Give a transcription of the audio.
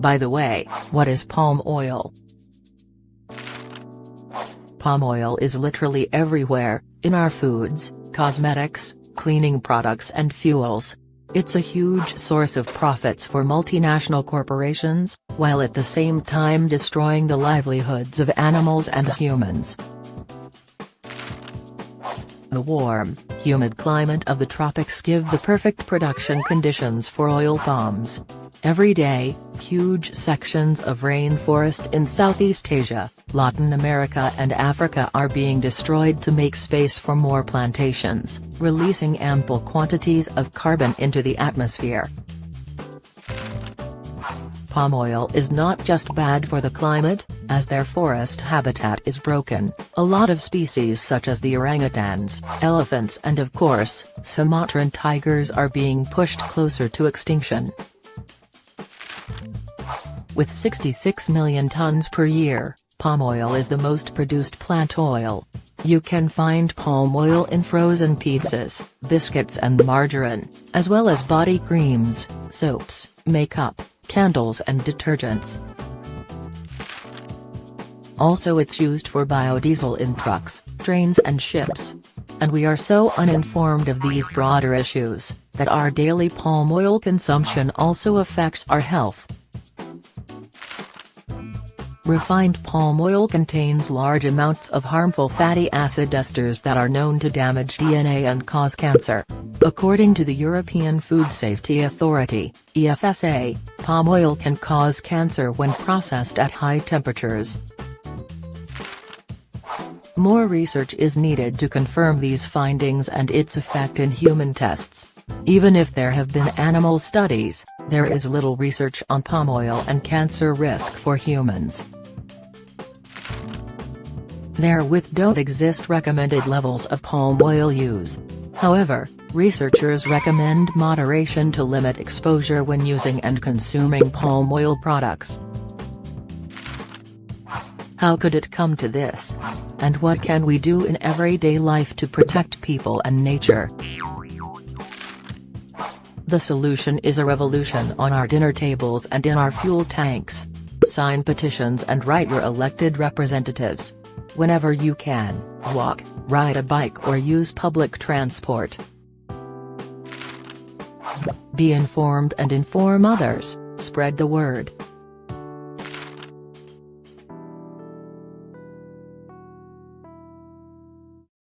By the way, what is palm oil? Palm oil is literally everywhere, in our foods, cosmetics, cleaning products and fuels. It's a huge source of profits for multinational corporations, while at the same time destroying the livelihoods of animals and humans. The warm, humid climate of the tropics give the perfect production conditions for oil palms. Every day, huge sections of rainforest in Southeast Asia, Latin America and Africa are being destroyed to make space for more plantations, releasing ample quantities of carbon into the atmosphere. Palm oil is not just bad for the climate, as their forest habitat is broken, a lot of species such as the orangutans, elephants and of course, Sumatran tigers are being pushed closer to extinction. With 66 million tons per year, palm oil is the most produced plant oil. You can find palm oil in frozen pizzas, biscuits and margarine, as well as body creams, soaps, makeup, candles and detergents. Also it's used for biodiesel in trucks, trains and ships. And we are so uninformed of these broader issues, that our daily palm oil consumption also affects our health. Refined palm oil contains large amounts of harmful fatty acid esters that are known to damage DNA and cause cancer. According to the European Food Safety Authority, EFSA, palm oil can cause cancer when processed at high temperatures. More research is needed to confirm these findings and its effect in human tests. Even if there have been animal studies, there is little research on palm oil and cancer risk for humans. Therewith don't exist recommended levels of palm oil use. However, researchers recommend moderation to limit exposure when using and consuming palm oil products. How could it come to this? And what can we do in everyday life to protect people and nature? The solution is a revolution on our dinner tables and in our fuel tanks. Sign petitions and write your elected representatives. Whenever you can, walk, ride a bike or use public transport. Be informed and inform others, spread the word.